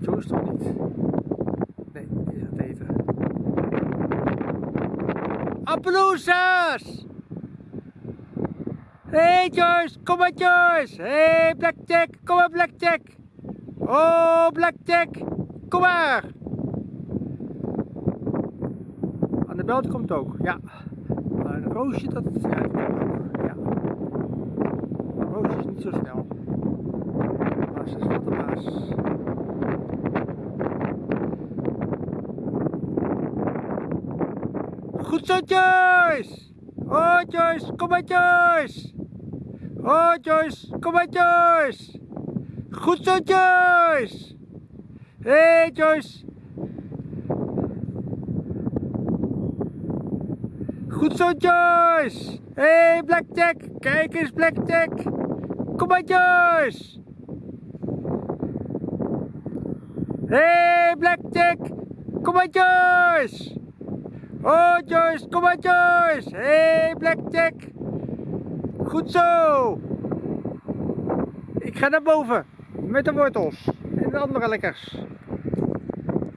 Joyce toch niet? Nee, die is het eten. Hey Joyce, kom maar Joyce! Hey Blackjack, kom maar Blackjack! Oh Blackjack, kom maar! Annabel komt ook, ja. Maar Roosje, dat, komt ook, ja. Maar Roosje is niet zo snel. Maar ze is wel de baas. Goed zo Joyce! Oh Joyce, kom maar Joyce! Oh Joyce, kom maar Joyce! Goed zo Joyce! Hé hey, Joyce! Goed zo Joyce! Hé hey, Blackjack! Kijk eens Blackjack! Kom maar Joyce! Hé hey, Blackjack! Kom maar Joyce! Oh Joyce, kom maar Joyce! Hey, Blackjack! Goed zo! Ik ga naar boven met de wortels en de andere lekkers.